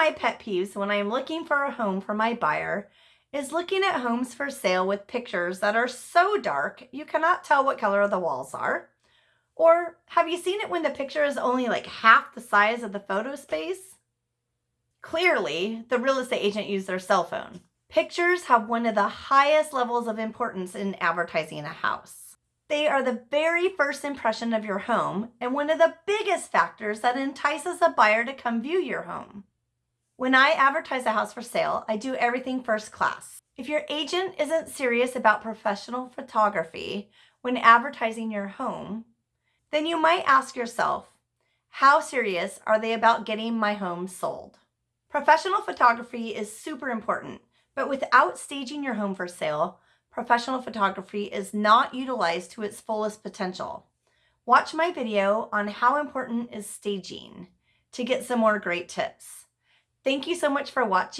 my pet peeves when I'm looking for a home for my buyer is looking at homes for sale with pictures that are so dark you cannot tell what color the walls are. Or have you seen it when the picture is only like half the size of the photo space? Clearly, the real estate agent used their cell phone. Pictures have one of the highest levels of importance in advertising a house. They are the very first impression of your home and one of the biggest factors that entices a buyer to come view your home. When I advertise a house for sale, I do everything first class. If your agent isn't serious about professional photography when advertising your home, then you might ask yourself, how serious are they about getting my home sold? Professional photography is super important, but without staging your home for sale, professional photography is not utilized to its fullest potential. Watch my video on how important is staging to get some more great tips. Thank you so much for watching.